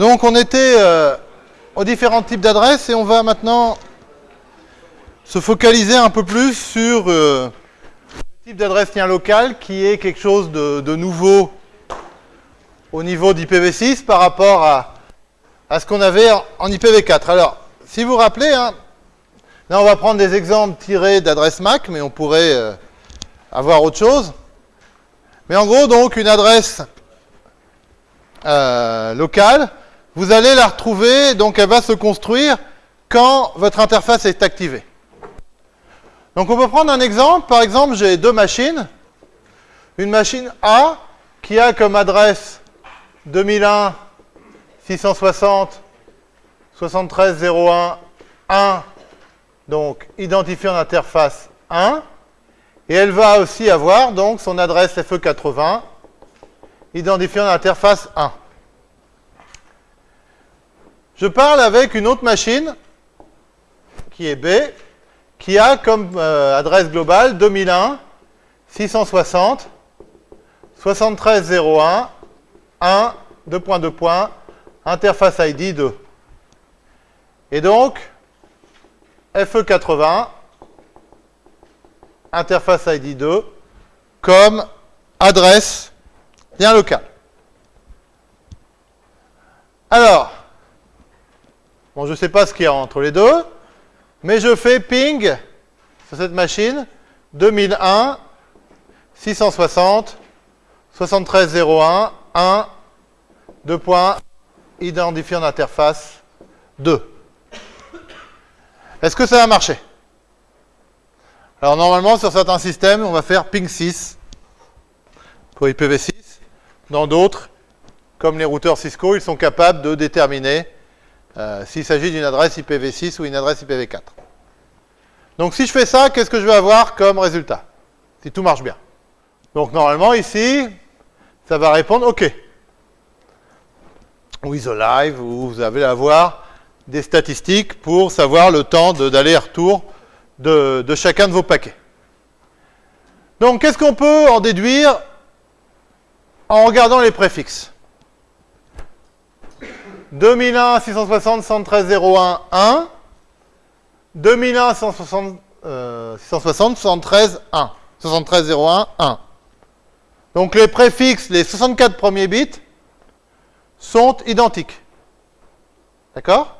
Donc on était euh, aux différents types d'adresses et on va maintenant se focaliser un peu plus sur euh, le type d'adresse lien local qui est quelque chose de, nouveau au niveau d'IPv6 par rapport à, ce qu'on avait en, en IPv4. Alors, si vous vous rappelez, hein, là on va prendre des exemples tirés d'adresses MAC, mais on pourrait euh, avoir autre chose. Mais en gros, donc, une adresse locale, vous allez la retrouver, donc elle va se construire quand votre interface est activée. Donc on peut prendre un exemple. Par exemple, j'ai deux machines. Une machine A qui a comme adresse 2001 660 73 01 1, donc identifiant d'interface 1. Et elle va aussi avoir donc son adresse FE80, identifiant d'interface 1. Je parle avec une autre machine, qui est B, qui a comme euh, adresse globale 2001 660 7301 1 2.2 points interface ID 2. Et donc FE80 interface ID 2 comme adresse lien local. Alors, je ne sais pas ce qu'il y a entre les deux, mais je fais ping sur cette machine 2001 660 7301 1 2 points identifiant d'interface 2. Est-ce que ça va marcher Alors normalement sur certains systèmes on va faire ping 6 pour IPv6. Dans d'autres, comme les routeurs Cisco, ils sont capables de déterminer euh, s'il s'agit d'une adresse IPv6 ou une adresse IPv4. Donc si je fais ça, qu'est-ce que je vais avoir comme résultat? Si tout marche bien. Donc normalement ici, ça va répondre OK. With live, où vous allez avoir des statistiques pour savoir le temps d'aller-retour de chacun de vos paquets. Donc qu'est-ce qu'on peut en déduire en regardant les préfixes? 2001 660 113 01 1 2001 160 euh, 660 73 1 73 01 1 donc les préfixes, les 64 premiers bits sont identiques. D'accord?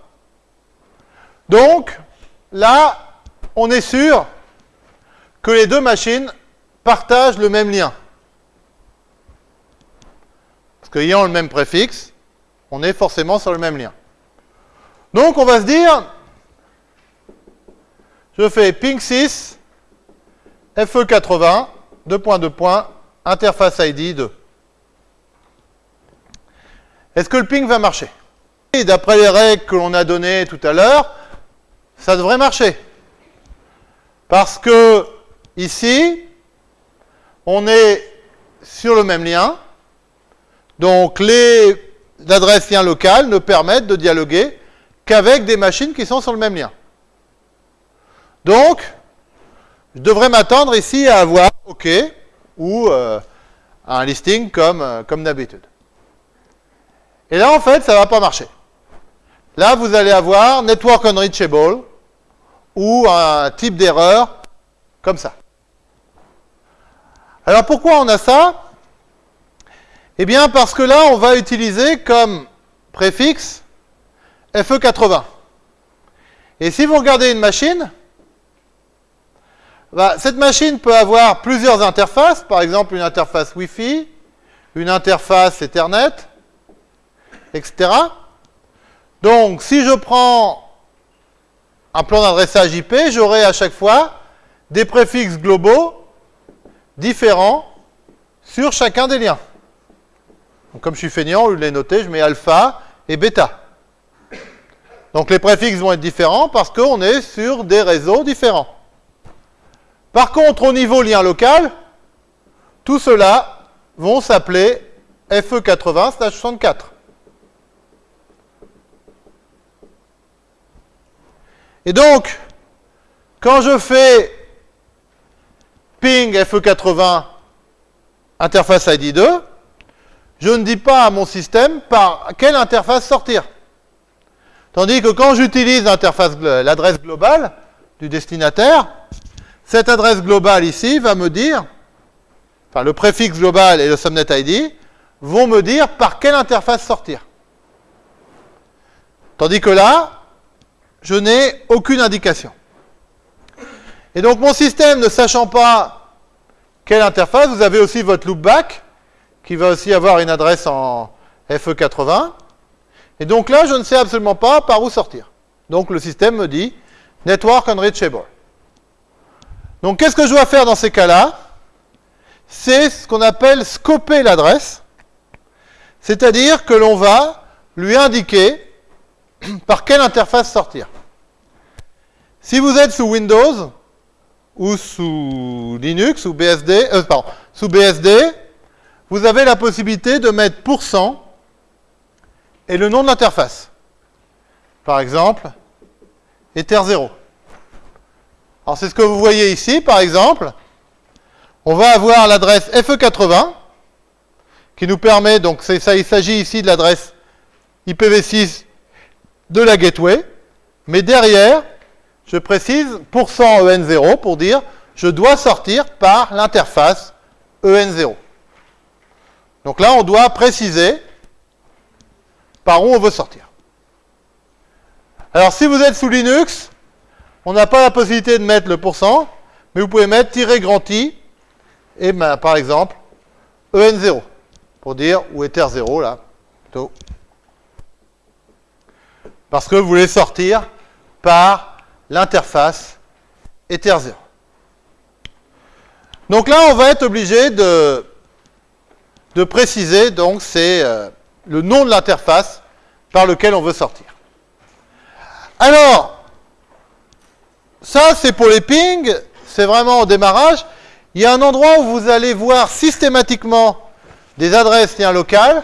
Donc, là, on est sûr que les deux machines partagent le même lien. Parce qu'ayant le même préfixe, on est forcément sur le même lien. Donc, on va se dire, je fais ping 6, FE80, 2.2 points, interface ID 2. Est-ce que le ping va marcher? Et d'après les règles que l'on a données tout à l'heure, ça devrait marcher. Parce que ici, on est sur le même lien. Donc les adresses liens locales ne permettent de dialoguer qu'avec des machines qui sont sur le même lien. Donc, je devrais m'attendre ici à avoir OK ou euh, un listing comme, euh, comme d'habitude. Et là, en fait, ça ne va pas marcher. Là, vous allez avoir network unreachable ou un type d'erreur comme ça. Alors, pourquoi on a ça? Eh bien, parce que là, on va utiliser comme préfixe FE80. Et si vous regardez une machine, bah, cette machine peut avoir plusieurs interfaces, par exemple une interface Wi-Fi, une interface Ethernet, etc. Donc, si je prends un plan d'adressage IP, j'aurai à chaque fois des préfixes globaux différents sur chacun des liens. Comme je suis feignant, au lieu de les noter, je mets alpha et bêta. Donc, les préfixes vont être différents parce qu'on est sur des réseaux différents. Par contre, au niveau lien local, tout cela vont s'appeler FE80/64. Et donc, quand je fais ping FE80 interface ID2, je ne dis pas à mon système par quelle interface sortir. Tandis que quand j'utilise l'adresse globale du destinataire, cette adresse globale ici va me dire, enfin le préfixe global et le subnet ID vont me dire par quelle interface sortir. Tandis que là, je n'ai aucune indication. Et donc mon système ne sachant pas quelle interface, vous avez aussi votre loopback, qui va aussi avoir une adresse en FE80. Et donc là, je ne sais absolument pas par où sortir. Donc le système me dit Network Unreachable. Donc qu'est-ce que je dois faire dans ces cas-là? C'est ce qu'on appelle scoper l'adresse. C'est-à-dire que l'on va lui indiquer par quelle interface sortir. Si vous êtes sous Windows, ou sous Linux, ou BSD, euh, pardon, sous BSD, vous avez la possibilité de mettre %, et le nom de l'interface. Par exemple, Ether0. Alors c'est ce que vous voyez ici, par exemple. On va avoir l'adresse FE80, qui nous permet, donc ça, il s'agit ici de l'adresse IPv6 de la gateway, mais derrière, je précise %EN0 pour dire je dois sortir par l'interface EN0. Donc là, on doit préciser par où on veut sortir. Alors si vous êtes sous Linux, on n'a pas la possibilité de mettre le pourcent, mais vous pouvez mettre tirer grand i et ben, par exemple EN0 pour dire ou Ether0 là plutôt. Parce que vous voulez sortir par l'interface Ether0. Donc là, on va être obligé de, de préciser, donc c'est euh, le nom de l'interface par lequel on veut sortir. Alors, ça c'est pour les pings, c'est vraiment au démarrage. Il y a un endroit où vous allez voir systématiquement des adresses liens locales,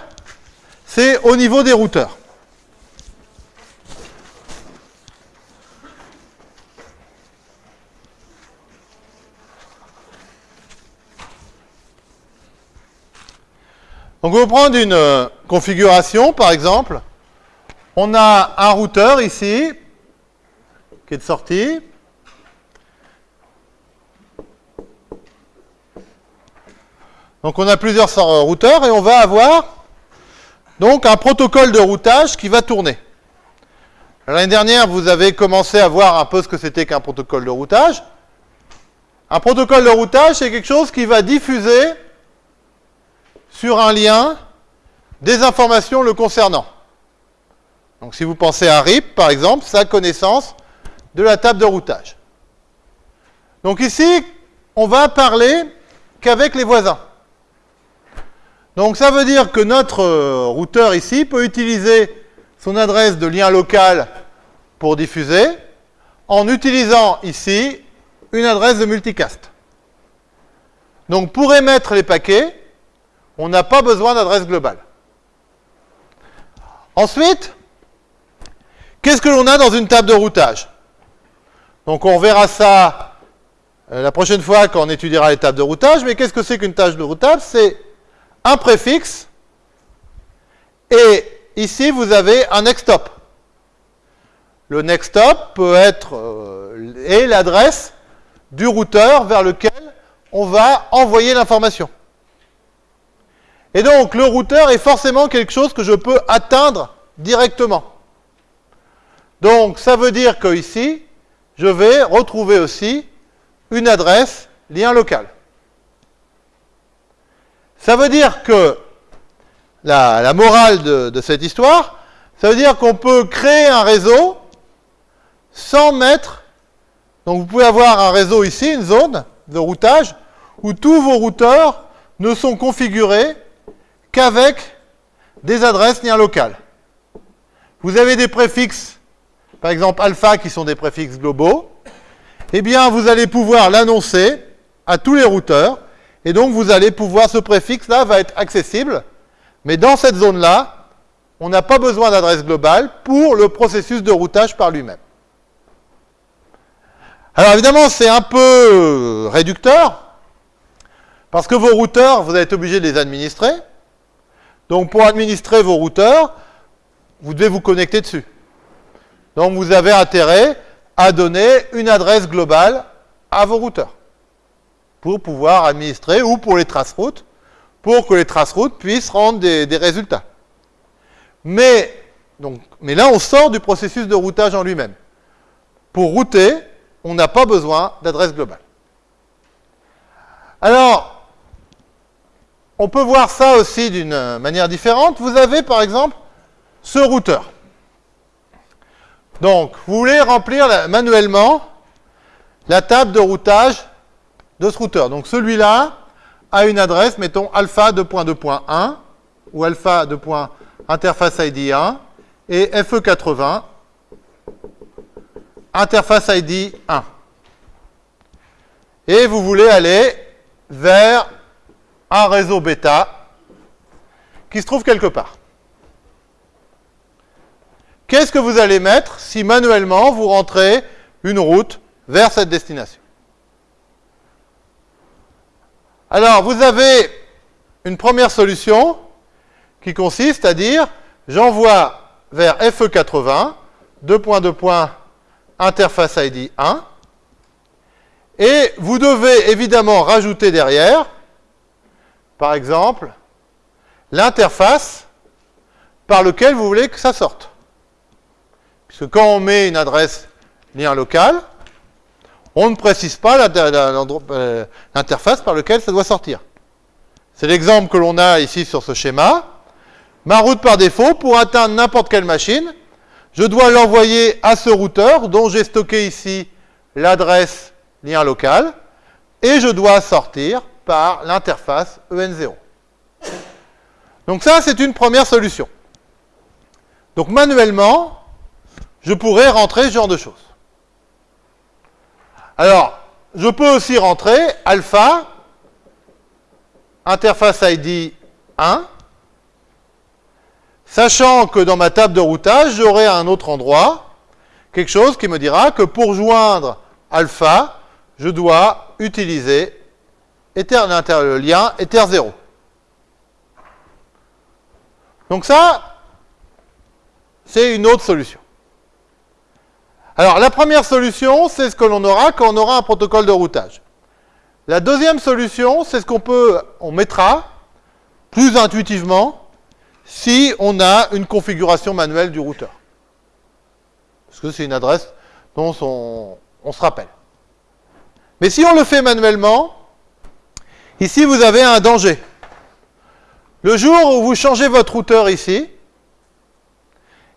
c'est au niveau des routeurs. Donc, on va prendre une euh, configuration, par exemple. On a un routeur ici, qui est de sortie. Donc, on a plusieurs routeurs et on va avoir donc un protocole de routage qui va tourner. L'année dernière, vous avez commencé à voir un peu ce que c'était qu'un protocole de routage. Un protocole de routage, c'est quelque chose qui va diffuser sur un lien des informations le concernant. Donc si vous pensez à RIP, par exemple, sa connaissance de la table de routage. Donc ici, on va parler qu'avec les voisins. Donc ça veut dire que notre euh, routeur ici peut utiliser son adresse de lien local pour diffuser en utilisant ici une adresse de multicast. Donc pour émettre les paquets, on n'a pas besoin d'adresse globale. Ensuite, qu'est-ce que l'on a dans une table de routage? Donc on verra ça euh, la prochaine fois quand on étudiera les tables de routage, mais qu'est-ce que c'est qu'une tâche de routage? C'est un préfixe, et ici vous avez un next stop. Le next stop peut être euh, l'adresse du routeur vers lequel on va envoyer l'information. Et donc, le routeur est forcément quelque chose que je peux atteindre directement. Donc, ça veut dire que ici, je vais retrouver aussi une adresse lien local. Ça veut dire que la, morale de, cette histoire, ça veut dire qu'on peut créer un réseau sans mettre... Donc vous pouvez avoir un réseau ici, une zone de routage, où tous vos routeurs ne sont configurés qu'avec des adresses liens locales. Vous avez des préfixes, par exemple alpha, qui sont des préfixes globaux. Eh bien, vous allez pouvoir l'annoncer à tous les routeurs, et donc vous allez pouvoir, ce préfixe-là va être accessible, mais dans cette zone-là, on n'a pas besoin d'adresse globale pour le processus de routage par lui-même. Alors évidemment, c'est un peu réducteur, parce que vos routeurs, vous êtes obligé de les administrer. Donc pour administrer vos routeurs, vous devez vous connecter dessus. Donc vous avez intérêt à donner une adresse globale à vos routeurs pour pouvoir administrer ou pour les traces-routes, pour que les traces-routes puissent rendre des, des résultats. Mais, donc, mais là, on sort du processus de routage en lui-même. Pour router, on n'a pas besoin d'adresse globale. Alors, on peut voir ça aussi d'une manière différente. Vous avez par exemple ce routeur. Donc, vous voulez remplir manuellement la table de routage de ce routeur. Donc, celui-là a une adresse, mettons alpha 2.2.1 ou alpha 2.interface ID 1 et FE80 interface ID 1. Et vous voulez aller vers un réseau bêta qui se trouve quelque part. Qu'est-ce que vous allez mettre si manuellement vous rentrez une route vers cette destination? Alors, vous avez une première solution qui consiste à dire j'envoie vers FE80 2.2. interface ID 1 et vous devez évidemment rajouter derrière par exemple, l'interface par laquelle vous voulez que ça sorte. Puisque quand on met une adresse lien local, on ne précise pas euh, l'interface par laquelle ça doit sortir. C'est l'exemple que l'on a ici sur ce schéma. Ma route par défaut, pour atteindre n'importe quelle machine, je dois l'envoyer à ce routeur dont j'ai stocké ici l'adresse lien local, et je dois sortir par l'interface EN0. Donc ça, c'est une première solution. Donc manuellement, je pourrais rentrer ce genre de choses. Alors, je peux aussi rentrer alpha, interface ID 1, sachant que dans ma table de routage, j'aurai à un autre endroit quelque chose qui me dira que pour joindre alpha, je dois utiliser lien ether 0. Donc ça, c'est une autre solution. Alors, la première solution, c'est ce que l'on aura quand on aura un protocole de routage. La deuxième solution, c'est ce qu'on peut, on mettra plus intuitivement si on a une configuration manuelle du routeur. Parce que c'est une adresse dont on, on se rappelle. Mais si on le fait manuellement, Ici, vous avez un danger. Le jour où vous changez votre routeur ici,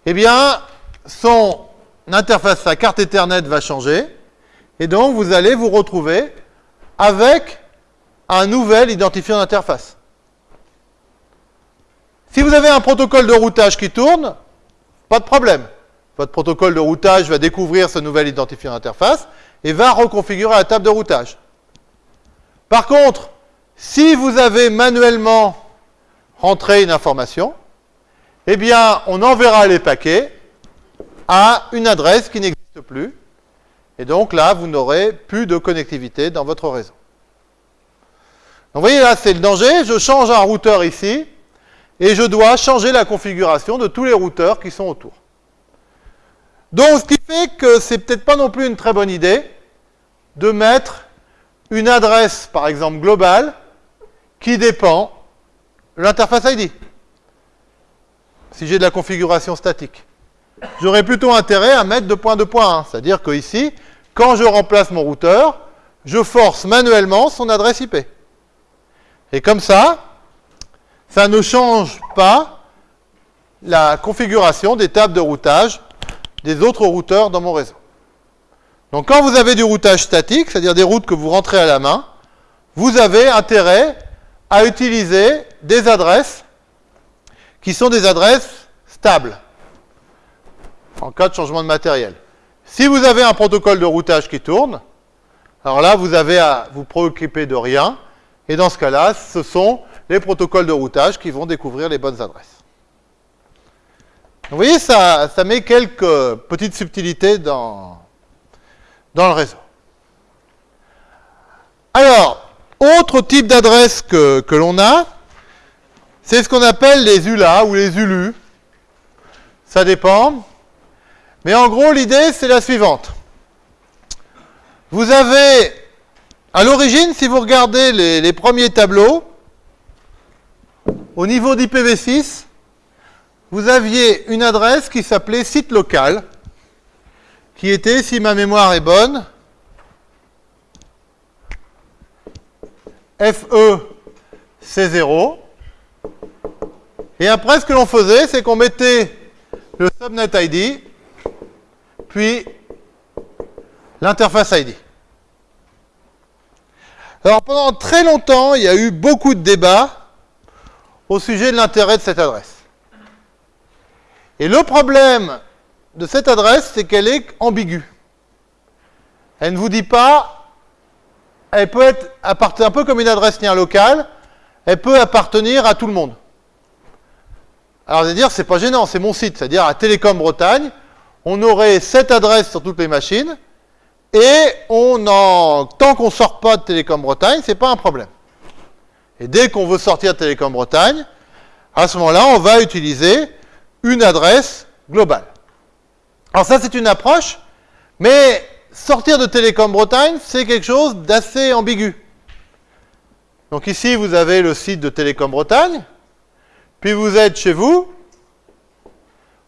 eh bien, son interface, sa carte Ethernet va changer, et donc vous allez vous retrouver avec un nouvel identifiant d'interface. Si vous avez un protocole de routage qui tourne, pas de problème. Votre protocole de routage va découvrir ce nouvel identifiant d'interface et va reconfigurer la table de routage. Par contre, si vous avez manuellement rentré une information, eh bien, on enverra les paquets à une adresse qui n'existe plus. Et donc là, vous n'aurez plus de connectivité dans votre réseau. Donc vous voyez, là, c'est le danger. Je change un routeur ici et je dois changer la configuration de tous les routeurs qui sont autour. Donc, ce qui fait que c'est peut-être pas non plus une très bonne idée de mettre une adresse, par exemple, globale, qui dépend de l'interface ID. Si j'ai de la configuration statique. J'aurais plutôt intérêt à mettre 2.2.1, c'est-à-dire que ici, quand je remplace mon routeur, je force manuellement son adresse IP. Et comme ça, ça ne change pas la configuration des tables de routage des autres routeurs dans mon réseau. Donc quand vous avez du routage statique, c'est-à-dire des routes que vous rentrez à la main, vous avez intérêt à utiliser des adresses qui sont des adresses stables en cas de changement de matériel. Si vous avez un protocole de routage qui tourne, alors là, vous avez à vous préoccuper de rien. Et dans ce cas-là, ce sont les protocoles de routage qui vont découvrir les bonnes adresses. Vous voyez, ça, ça met quelques petites subtilités dans, dans le réseau. Alors, type d'adresse que, l'on a, c'est ce qu'on appelle les ULA ou les ULU. Ça dépend. Mais en gros, l'idée, c'est la suivante. Vous avez, à l'origine, si vous regardez les premiers tableaux, au niveau d'IPv6, vous aviez une adresse qui s'appelait site local, qui était, si ma mémoire est bonne, FE-C0. Et après, ce que l'on faisait, c'est qu'on mettait le subnet ID, puis l'interface ID. Alors, pendant très longtemps, il y a eu beaucoup de débats au sujet de l'intérêt de cette adresse. Et le problème de cette adresse, c'est qu'elle est ambiguë. Elle ne vous dit pas, elle peut être un peu comme une adresse lien locale, elle peut appartenir à tout le monde. Alors, vous allez dire, c'est pas gênant, c'est mon site, c'est-à-dire à Télécom Bretagne, on aurait cette adresse sur toutes les machines, et on en, tant qu'on ne sort pas de Télécom Bretagne, c'est pas un problème. Et dès qu'on veut sortir de Télécom Bretagne, à ce moment-là, on va utiliser une adresse globale. Alors ça, c'est une approche, mais sortir de Télécom Bretagne, c'est quelque chose d'assez ambigu. Donc ici, vous avez le site de Télécom Bretagne, puis vous êtes chez vous,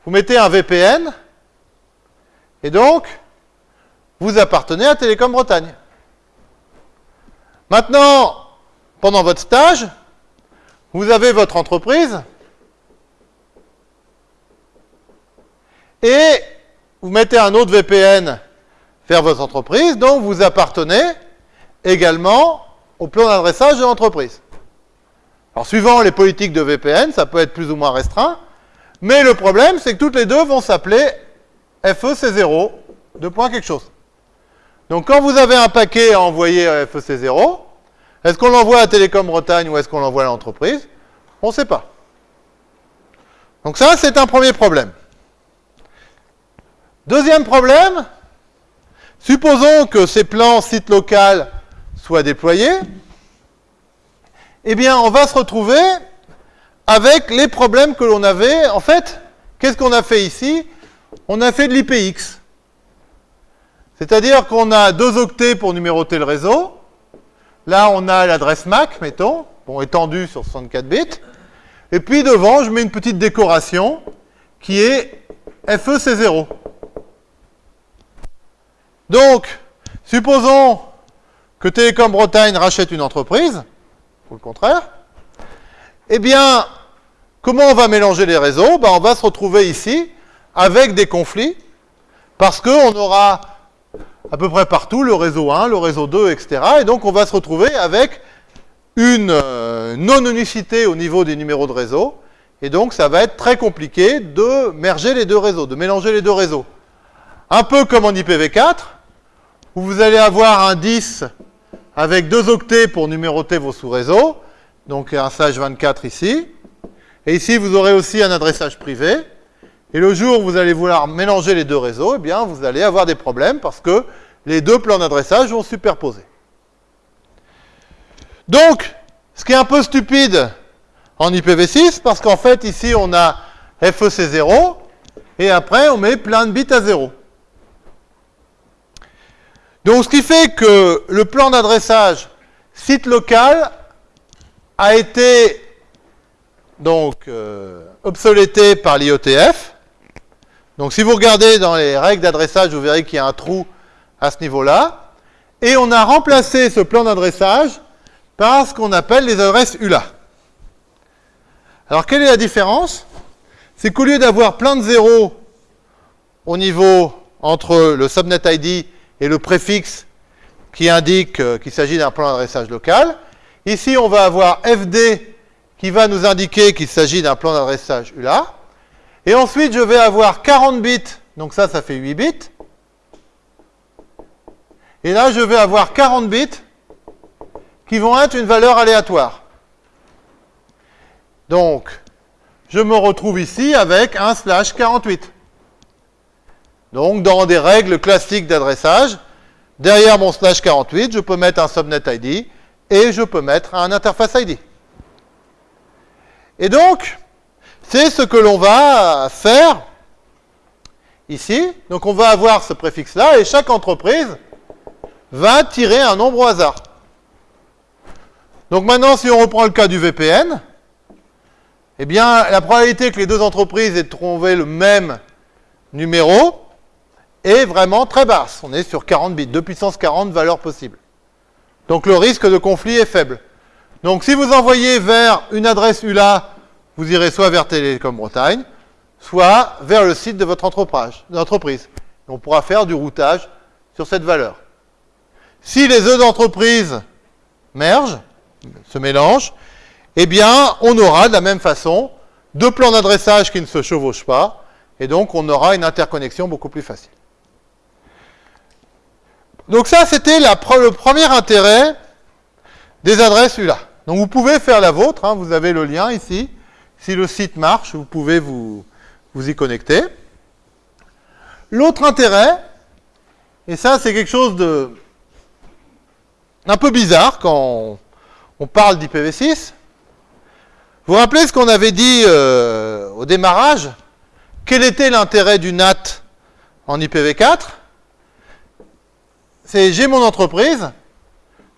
vous mettez un VPN, et donc, vous appartenez à Télécom Bretagne. Maintenant, pendant votre stage, vous avez votre entreprise, et vous mettez un autre VPN vers votre entreprise, donc vous appartenez également au plan d'adressage de l'entreprise. Alors, suivant les politiques de VPN, ça peut être plus ou moins restreint, mais le problème, c'est que toutes les deux vont s'appeler FEC0, de point quelque chose. Donc, quand vous avez un paquet à envoyer à FEC0, est-ce qu'on l'envoie à Télécom Bretagne ou est-ce qu'on l'envoie à l'entreprise? On ne sait pas. Donc ça, c'est un premier problème. Deuxième problème, supposons que ces plans site local soient déployés, eh bien, on va se retrouver avec les problèmes que l'on avait. En fait, qu'est-ce qu'on a fait ici? On a fait de l'IPX. C'est-à-dire qu'on a deux octets pour numéroter le réseau. Là, on a l'adresse MAC, mettons, bon, étendue sur 64 bits. Et puis devant, je mets une petite décoration qui est FEC0. Donc, supposons que Télécom Bretagne rachète une entreprise, ou le contraire. Eh bien, comment on va mélanger les réseaux? Ben, On va se retrouver ici avec des conflits, parce qu'on aura à peu près partout le réseau 1, le réseau 2, etc. Et donc, on va se retrouver avec une euh, non-unicité au niveau des numéros de réseau. Et donc, ça va être très compliqué de merger les deux réseaux, de mélanger les deux réseaux. Un peu comme en IPv4, où vous allez avoir un 10 avec deux octets pour numéroter vos sous-réseaux, donc un sage 24 ici. Et ici, vous aurez aussi un adressage privé. Et le jour où vous allez vouloir mélanger les deux réseaux, eh bien, vous allez avoir des problèmes parce que les deux plans d'adressage vont superposer. Donc, ce qui est un peu stupide en IPv6, parce qu'en fait, ici, on a FEC0, et après, on met plein de bits à 0. Donc, ce qui fait que le plan d'adressage site local a été donc euh, obsolété par l'IOTF. Donc, si vous regardez dans les règles d'adressage, vous verrez qu'il y a un trou à ce niveau-là. Et on a remplacé ce plan d'adressage par ce qu'on appelle les adresses ULA. Alors, quelle est la différence? C'est qu'au lieu d'avoir plein de zéros au niveau entre le subnet ID et le préfixe qui indique euh, qu'il s'agit d'un plan d'adressage local. Ici, on va avoir FD qui va nous indiquer qu'il s'agit d'un plan d'adressage ULA. Et ensuite, je vais avoir 40 bits, donc ça, ça fait 8 bits. Et là, je vais avoir 40 bits qui vont être une valeur aléatoire. Donc, je me retrouve ici avec un slash 48. Donc, dans des règles classiques d'adressage, derrière mon slash 48, je peux mettre un subnet ID et je peux mettre un interface ID. Et donc, c'est ce que l'on va faire ici. Donc on va avoir ce préfixe-là, et chaque entreprise va tirer un nombre au hasard. Donc maintenant, si on reprend le cas du VPN, eh bien, la probabilité que les deux entreprises aient trouvé le même numéro est vraiment très basse. On est sur 40 bits, 2 puissance 40 valeurs possibles. Donc le risque de conflit est faible. Donc si vous envoyez vers une adresse ULA, vous irez soit vers Télécom Bretagne, soit vers le site de votre entreprise. On pourra faire du routage sur cette valeur. Si les deux entreprises mergent, se mélangent, eh bien, on aura de la même façon deux plans d'adressage qui ne se chevauchent pas, et donc on aura une interconnexion beaucoup plus facile. Donc ça, c'était le premier intérêt des adresses ULA. Donc vous pouvez faire la vôtre, hein, vous avez le lien ici. Si le site marche, vous pouvez vous, y connecter. L'autre intérêt, et ça c'est quelque chose de un peu bizarre quand on parle d'IPv6, vous vous rappelez ce qu'on avait dit euh, au démarrage? Quel était l'intérêt du NAT en IPv4 C'est j'ai mon entreprise,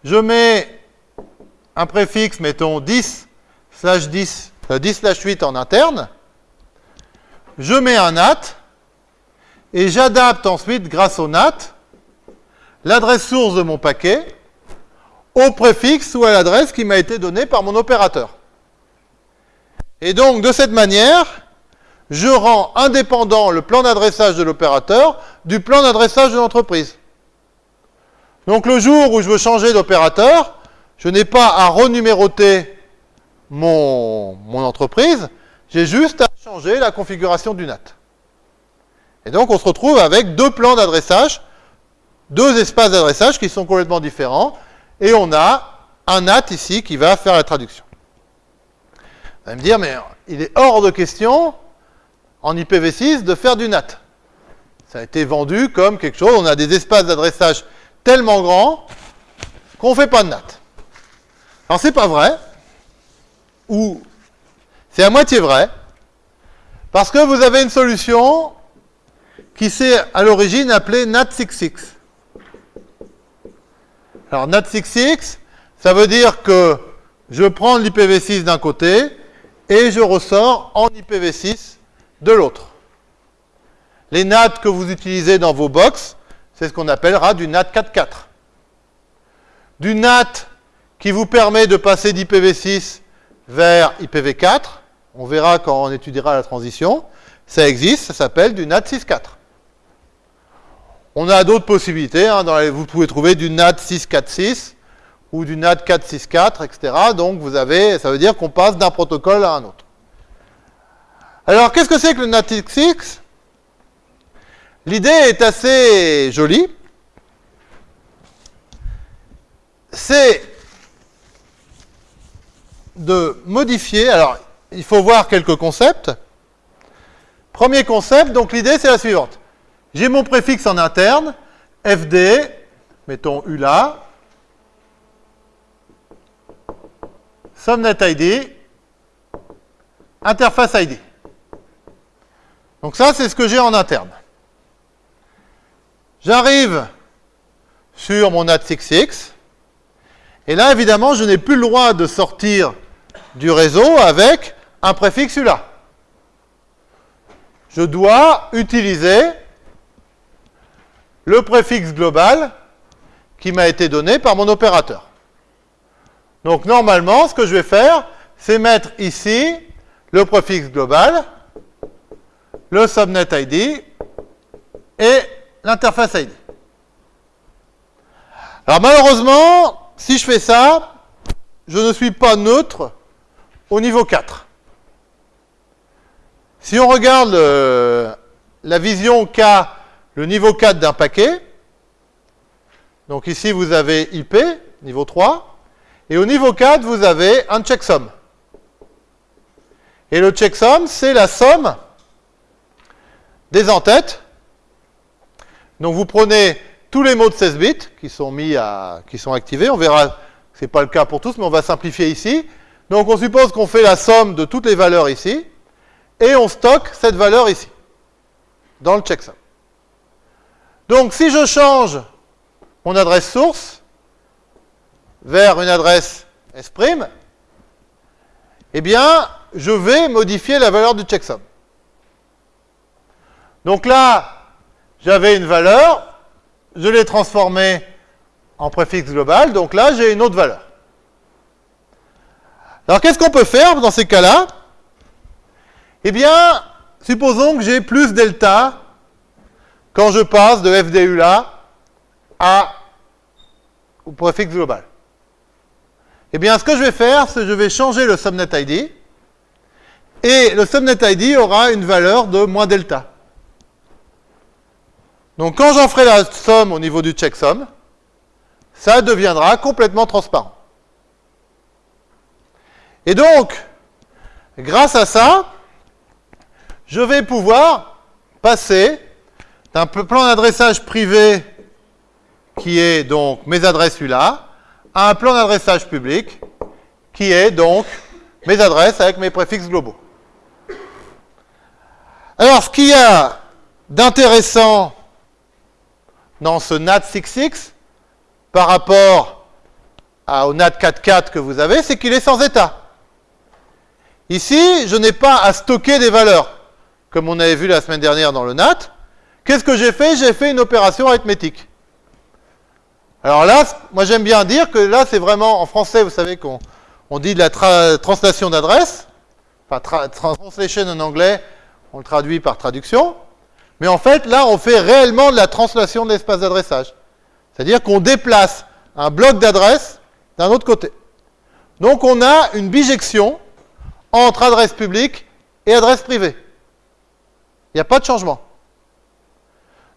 je mets un préfixe, mettons 10 slash 10, 10 euh, 8 en interne, je mets un NAT, et j'adapte ensuite, grâce au NAT, l'adresse source de mon paquet au préfixe ou à l'adresse qui m'a été donnée par mon opérateur. Et donc, de cette manière, je rends indépendant le plan d'adressage de l'opérateur du plan d'adressage de l'entreprise. Donc, le jour où je veux changer d'opérateur, je n'ai pas à renuméroter mon, entreprise, j'ai juste à changer la configuration du NAT. Et donc, on se retrouve avec deux plans d'adressage, deux espaces d'adressage qui sont complètement différents, et on a un NAT ici qui va faire la traduction. Vous allez me dire, mais il est hors de question, en IPv6, de faire du NAT. Ça a été vendu comme quelque chose, on a des espaces d'adressage tellement grands qu'on ne fait pas de NAT. Alors c'est pas vrai, ou c'est à moitié vrai, parce que vous avez une solution qui s'est à l'origine appelée NAT66. Alors NAT66, ça veut dire que je prends l'IPv6 d'un côté et je ressors en IPv6 de l'autre. Les NAT que vous utilisez dans vos box, c'est ce qu'on appellera du NAT 4.4. Du NAT qui vous permet de passer d'IPv6 vers IPv4, on verra quand on étudiera la transition, ça existe, ça s'appelle du NAT 6.4. On a d'autres possibilités. Hein, vous pouvez trouver du NAT 646 ou du NAT 464, etc. Donc vous avez, ça veut dire qu'on passe d'un protocole à un autre. Alors qu'est-ce que c'est que le NATX L'idée est assez jolie. C'est de modifier, alors il faut voir quelques concepts. Premier concept, donc l'idée c'est la suivante. J'ai mon préfixe en interne, FD, mettons ULA, subnet ID, interface ID. Donc ça, c'est ce que j'ai en interne. J'arrive sur mon NAT66, et là, évidemment, je n'ai plus le droit de sortir du réseau avec un préfixe ULA. Je dois utiliser le préfixe global qui m'a été donné par mon opérateur. Donc normalement, ce que je vais faire, c'est mettre ici le préfixe global, le subnet ID et l'interface ID. Alors malheureusement, si je fais ça, je ne suis pas neutre au niveau 4. Si on regarde la vision qu'a le niveau 4 d'un paquet. Donc ici, vous avez IP, niveau 3. Et au niveau 4, vous avez un checksum. Et le checksum, c'est la somme des entêtes. Donc vous prenez tous les mots de 16 bits qui sont mis à, qui sont activés. On verra que ce n'est pas le cas pour tous, mais on va simplifier ici. Donc on suppose qu'on fait la somme de toutes les valeurs ici, et on stocke cette valeur ici, dans le checksum. Donc si je change mon adresse source vers une adresse S', eh bien, je vais modifier la valeur du checksum. Donc là, j'avais une valeur, je l'ai transformée en préfixe global, donc là, j'ai une autre valeur. Alors, qu'est-ce qu'on peut faire dans ces cas-là? Eh bien, supposons que j'ai plus delta quand je passe de FDU là à au préfixe global. Eh bien, ce que je vais faire, c'est que je vais changer le subnet ID, et le subnet ID aura une valeur de moins delta. Donc quand j'en ferai la somme au niveau du checksum, ça deviendra complètement transparent. Et donc, grâce à ça, je vais pouvoir passer d'un plan d'adressage privé qui est donc mes adresses ULA à un plan d'adressage public qui est donc mes adresses avec mes préfixes globaux. Alors, ce qu'il y a d'intéressant dans ce NAT66 par rapport au NAT44 que vous avez, c'est qu'il est sans état. Ici, je n'ai pas à stocker des valeurs, comme on avait vu la semaine dernière dans le NAT. Qu'est-ce que j'ai fait? J'ai fait une opération arithmétique. Alors là, moi j'aime bien dire que là, c'est vraiment, en français, vous savez qu'on dit de la translation d'adresse, enfin, translation en anglais, on le traduit par traduction. Mais en fait, là, on fait réellement de la translation de l'espace d'adressage. C'est-à-dire qu'on déplace un bloc d'adresse d'un autre côté. Donc, on a une bijection entre adresse publique et adresse privée. Il n'y a pas de changement.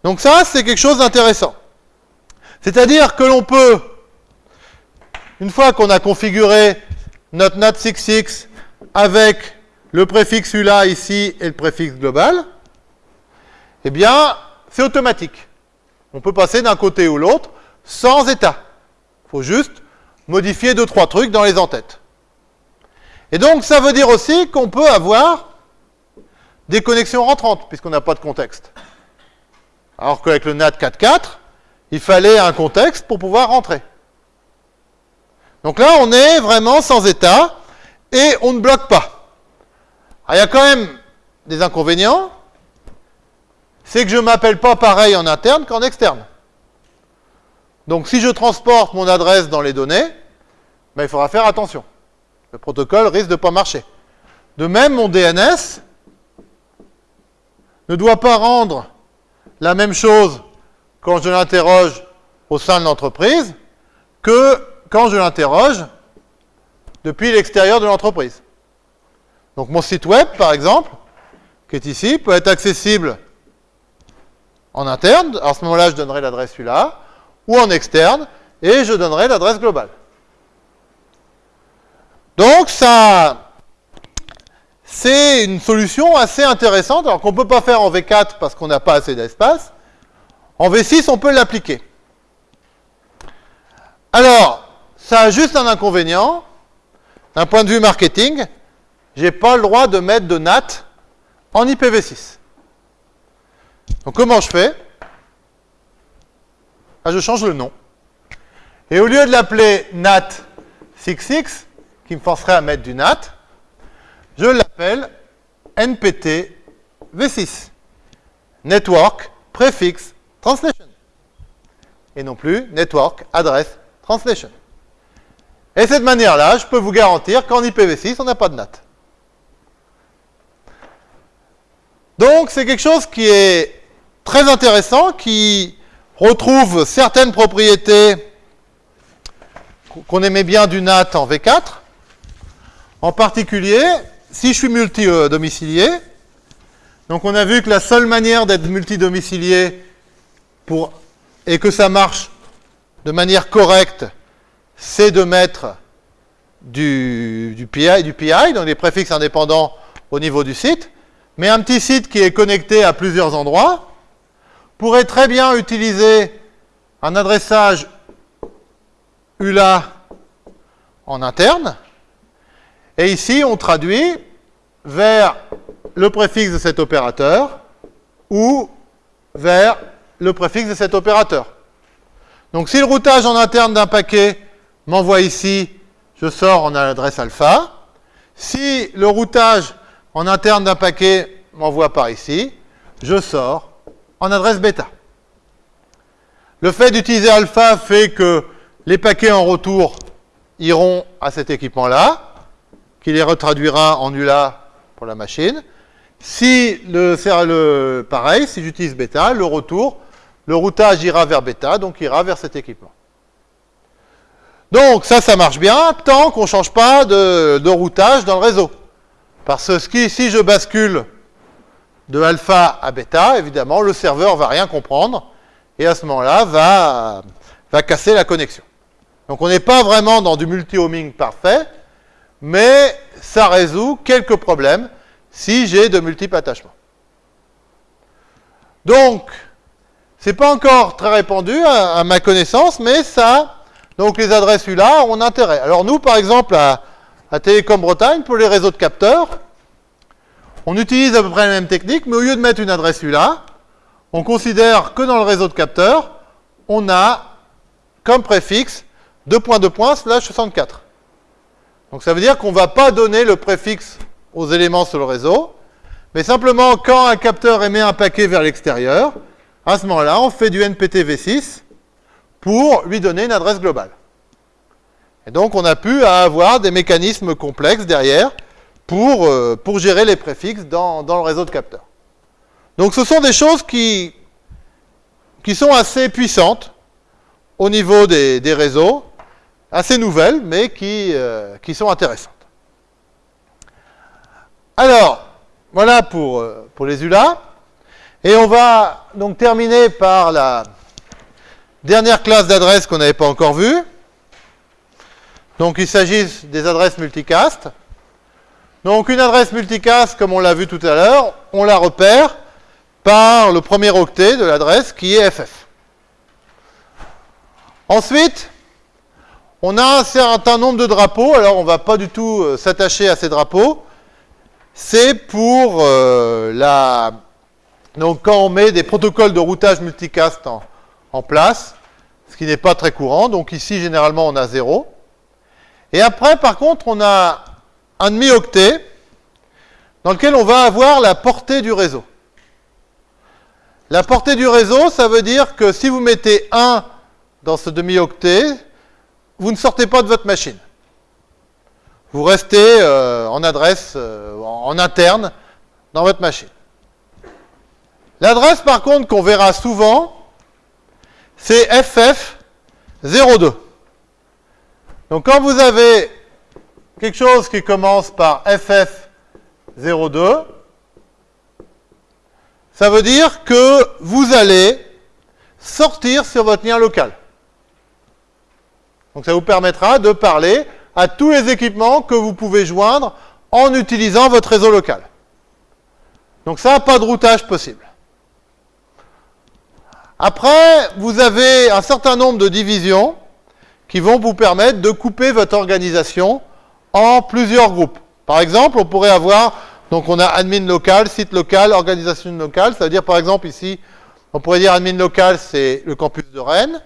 Donc ça, c'est quelque chose d'intéressant. C'est-à-dire que l'on peut, une fois qu'on a configuré notre NAT66 avec le préfixe ULA ici et le préfixe global, eh bien, c'est automatique. On peut passer d'un côté ou l'autre sans état. Il faut juste modifier deux, trois trucs dans les entêtes. Et donc, ça veut dire aussi qu'on peut avoir des connexions rentrantes, puisqu'on n'a pas de contexte. Alors qu'avec le NAT 4.4, il fallait un contexte pour pouvoir rentrer. Donc là, on est vraiment sans état, et on ne bloque pas. Il y a quand même des inconvénients, c'est que je ne m'appelle pas pareil en interne qu'en externe. Donc si je transporte mon adresse dans les données, ben, il faudra faire attention. Le protocole risque de ne pas marcher. De même, mon DNS ne doit pas rendre la même chose quand je l'interroge au sein de l'entreprise que quand je l'interroge depuis l'extérieur de l'entreprise. Donc mon site web, par exemple, qui est ici, peut être accessible en interne, à ce moment-là, je donnerai l'adresse ULA, ou en externe, et je donnerai l'adresse globale. Donc, ça, c'est une solution assez intéressante, alors qu'on ne peut pas faire en V4 parce qu'on n'a pas assez d'espace. En V6, on peut l'appliquer. Alors, ça a juste un inconvénient. D'un point de vue marketing, je n'ai pas le droit de mettre de NAT en IPv6. Donc comment je fais? Ah, Je change le nom. Et au lieu de l'appeler NAT66, qui me forcerait à mettre du NAT, je l'appelle NPT V6. Network Prefix Translation. Et non plus Network Address Translation. Et de cette manière-là, je peux vous garantir qu'en IPv6, on n'a pas de NAT. Donc, c'est quelque chose qui est très intéressant qui retrouve certaines propriétés qu'on aimait bien du NAT en V4. En particulier, si je suis multi-domicilié, donc on a vu que la seule manière d'être multi-domicilié pour, et que ça marche de manière correcte, c'est de mettre du, du, PI, du PI, donc des préfixes indépendants au niveau du site. Mais un petit site qui est connecté à plusieurs endroits, pourrait très bien utiliser un adressage ULA en interne Et ici, on traduit vers le préfixe de cet opérateur ou vers le préfixe de cet opérateur. Donc si le routage en interne d'un paquet m'envoie ici, je sors en adresse alpha. Si le routage en interne d'un paquet m'envoie par ici, je sors en adresse bêta. Le fait d'utiliser alpha fait que les paquets en retour iront à cet équipement-là, qui les retraduira en ULA pour la machine. Si le, le pareil, si j'utilise bêta, le retour, le routage ira vers bêta, donc ira vers cet équipement. Donc ça, ça marche bien tant qu'on ne change pas de, de, routage dans le réseau. Parce que si je bascule de alpha à bêta, évidemment, le serveur va rien comprendre et à ce moment-là, va, va casser la connexion. Donc on n'est pas vraiment dans du multi-homing parfait, mais ça résout quelques problèmes si j'ai de multiples attachements. Donc, c'est pas encore très répandu à, ma connaissance, mais ça, donc les adresses ULA ont intérêt. Alors nous, par exemple, à Télécom Bretagne, pour les réseaux de capteurs, on utilise à peu près la même technique, mais au lieu de mettre une adresse ULA, on considère que dans le réseau de capteurs, on a comme préfixe 2.2. slash 64. Donc ça veut dire qu'on ne va pas donner le préfixe aux éléments sur le réseau, mais simplement quand un capteur émet un paquet vers l'extérieur, à ce moment-là, on fait du NPT-V6 pour lui donner une adresse globale. Et donc on a pu avoir des mécanismes complexes derrière pour, euh, pour gérer les préfixes dans, dans le réseau de capteurs. Donc ce sont des choses qui, qui sont assez puissantes au niveau des, réseaux, assez nouvelles, mais qui, euh, qui sont intéressantes. Alors, voilà pour, euh, pour les ULA. Et on va donc terminer par la dernière classe d'adresses qu'on n'avait pas encore vue. Donc il s'agit des adresses multicast. Donc une adresse multicast, comme on l'a vu tout à l'heure, on la repère par le premier octet de l'adresse qui est FF. Ensuite, on a un certain nombre de drapeaux, alors on ne va pas du tout euh, s'attacher à ces drapeaux. C'est pour euh, la... Donc quand on met des protocoles de routage multicast en, place, ce qui n'est pas très courant, donc ici généralement on a 0. Et après par contre on a un demi-octet dans lequel on va avoir la portée du réseau. La portée du réseau, ça veut dire que si vous mettez 1 dans ce demi-octet, vous ne sortez pas de votre machine. Vous restez euh, en adresse, euh, en interne, dans votre machine. L'adresse, par contre, qu'on verra souvent, c'est FF02. Donc, quand vous avez quelque chose qui commence par FF02, ça veut dire que vous allez sortir sur votre lien local. Donc ça vous permettra de parler à tous les équipements que vous pouvez joindre en utilisant votre réseau local. Donc ça, pas de routage possible. Après, vous avez un certain nombre de divisions qui vont vous permettre de couper votre organisation en plusieurs groupes. Par exemple, on pourrait avoir donc on a admin local, site local, organisation locale. Ça veut dire par exemple ici, on pourrait dire admin local, c'est le campus de Rennes.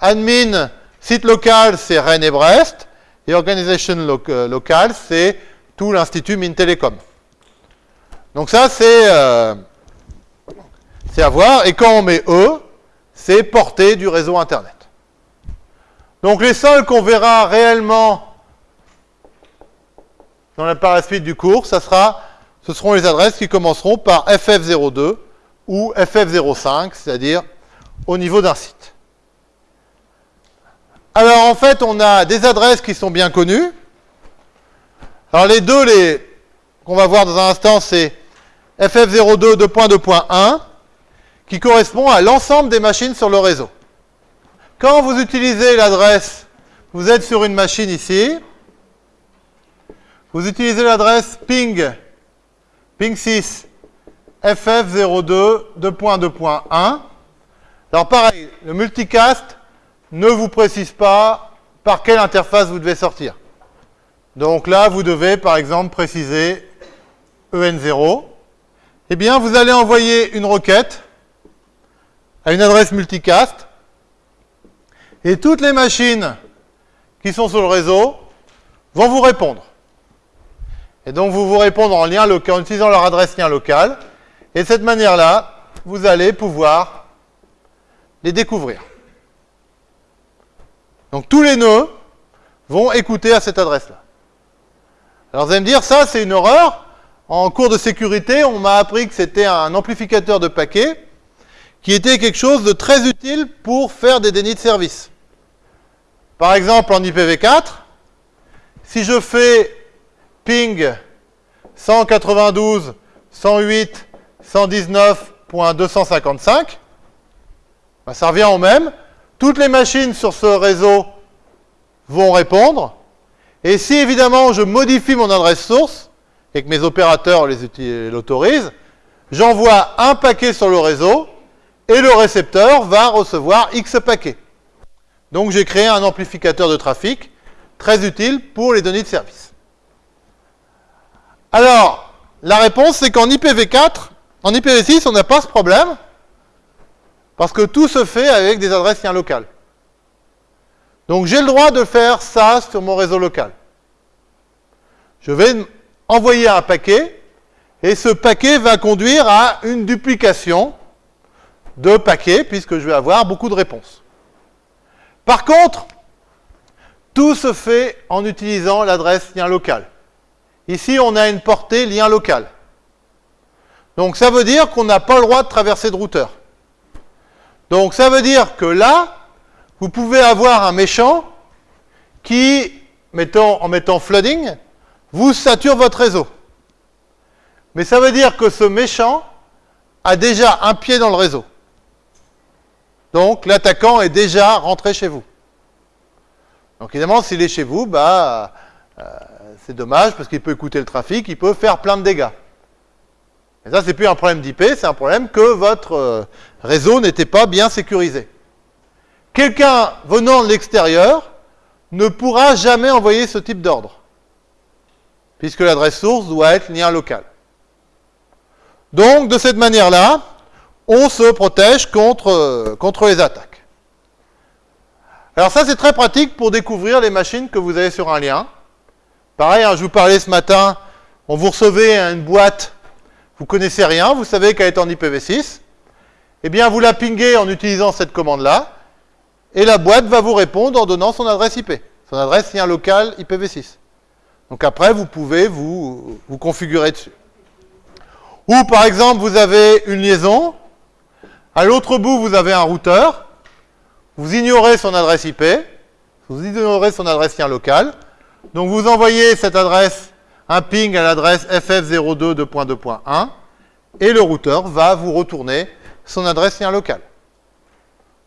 Admin site local, c'est Rennes et Brest. Et organisation euh, locale, c'est tout l'Institut Mines Télécom. Donc ça, c'est euh, à voir. Et quand on met E, c'est portée du réseau Internet. Donc les seuls qu'on verra réellement dans la, par du cours, ce seront les adresses qui commenceront par FF02 ou FF05, c'est-à-dire au niveau d'un site. Alors en fait, on a des adresses qui sont bien connues. Alors les deux les, qu'on va voir dans un instant, c'est FF02 2.2.1 qui correspond à l'ensemble des machines sur le réseau. Quand vous utilisez l'adresse, vous êtes sur une machine ici, vous utilisez l'adresse ping, ping6, ff02 2.2.1. Alors pareil, le multicast ne vous précise pas par quelle interface vous devez sortir. Donc là, vous devez, par exemple, préciser EN0. Eh bien, vous allez envoyer une requête à une adresse multicast. Et toutes les machines qui sont sur le réseau vont vous répondre. Et donc, vous vous répondre en, lien local, en utilisant leur adresse lien local. Et de cette manière-là, vous allez pouvoir les découvrir. Donc, tous les nœuds vont écouter à cette adresse-là. Alors, vous allez me dire, ça, c'est une horreur. En cours de sécurité, on m'a appris que c'était un amplificateur de paquets qui était quelque chose de très utile pour faire des dénis de service. Par exemple, en IPv4, si je fais ping 192.168.119.255, ben ça revient au même. Toutes les machines sur ce réseau vont répondre. Et si évidemment je modifie mon adresse source, et que mes opérateurs l'autorisent, j'envoie un paquet sur le réseau, et le récepteur va recevoir X paquets. Donc j'ai créé un amplificateur de trafic très utile pour les données de service. Alors, la réponse, c'est qu'en IPv4, en IPv6, on n'a pas ce problème, parce que tout se fait avec des adresses liens locales. Donc j'ai le droit de faire ça sur mon réseau local. Je vais envoyer un paquet, et ce paquet va conduire à une duplication de paquets, puisque je vais avoir beaucoup de réponses. Par contre, tout se fait en utilisant l'adresse lien local. Ici, on a une portée lien local. Donc ça veut dire qu'on n'a pas le droit de traverser de routeur. Donc ça veut dire que là, vous pouvez avoir un méchant qui, en mettant flooding, vous sature votre réseau. Mais ça veut dire que ce méchant a déjà un pied dans le réseau. Donc l'attaquant est déjà rentré chez vous. Donc évidemment, s'il est chez vous, bah, euh, c'est dommage parce qu'il peut écouter le trafic, il peut faire plein de dégâts. Et ça, c'est plus un problème d'IP, c'est un problème que votre euh, réseau n'était pas bien sécurisé. Quelqu'un venant de l'extérieur ne pourra jamais envoyer ce type d'ordre, puisque l'adresse source doit être lien local. Donc, de cette manière-là, on se protège contre, euh, contre les attaques. Alors ça, c'est très pratique pour découvrir les machines que vous avez sur un lien. Pareil, je vous parlais ce matin, on vous recevez une boîte, vous connaissez rien, vous savez qu'elle est en IPv6. Eh bien, vous la pinguez en utilisant cette commande-là, et la boîte va vous répondre en donnant son adresse IP, son adresse lien local IPv6. Donc après, vous pouvez vous configurer dessus. Ou par exemple, vous avez une liaison, à l'autre bout, vous avez un routeur. Vous ignorez son adresse IP. Vous ignorez son adresse lien local. Donc vous envoyez cette adresse, un ping à l'adresse ff02.2.1 et le routeur va vous retourner son adresse lien local.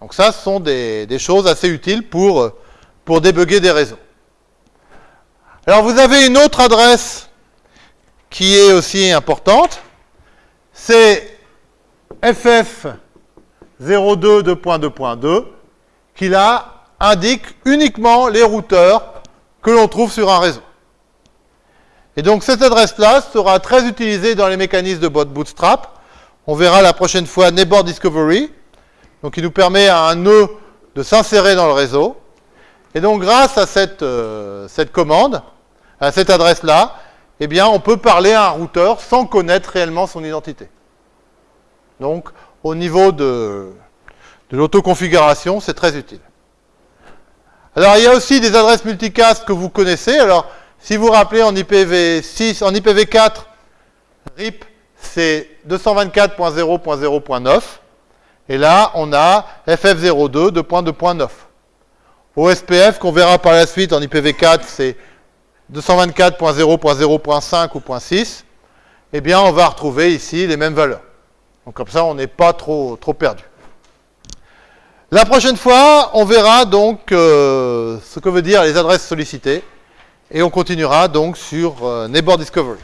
Donc ça, ce sont des, choses assez utiles pour, pour débugger des réseaux. Alors vous avez une autre adresse qui est aussi importante, c'est ff 0.2.2.2 qui là indique uniquement les routeurs que l'on trouve sur un réseau. Et donc cette adresse-là sera très utilisée dans les mécanismes de bootstrap. On verra la prochaine fois Neighbor Discovery, donc qui nous permet à un nœud de s'insérer dans le réseau. Et donc grâce à cette, euh, cette commande, à cette adresse-là, eh bien on peut parler à un routeur sans connaître réellement son identité. Donc au niveau de l'autoconfiguration, c'est très utile. Alors, il y a aussi des adresses multicast que vous connaissez. Alors, si vous vous rappelez, en IPv6, en IPv4, RIP, c'est 224.0.0.9. Et là, on a FF02 2.2.9. OSPF, qu'on verra par la suite en IPv4, c'est 224.0.0.5 ou .6. Eh bien, on va retrouver ici les mêmes valeurs. Donc comme ça, on n'est pas trop, trop perdu. La prochaine fois, on verra donc euh, ce que veut dire les adresses sollicitées et on continuera donc sur euh, Neighbor Discovery.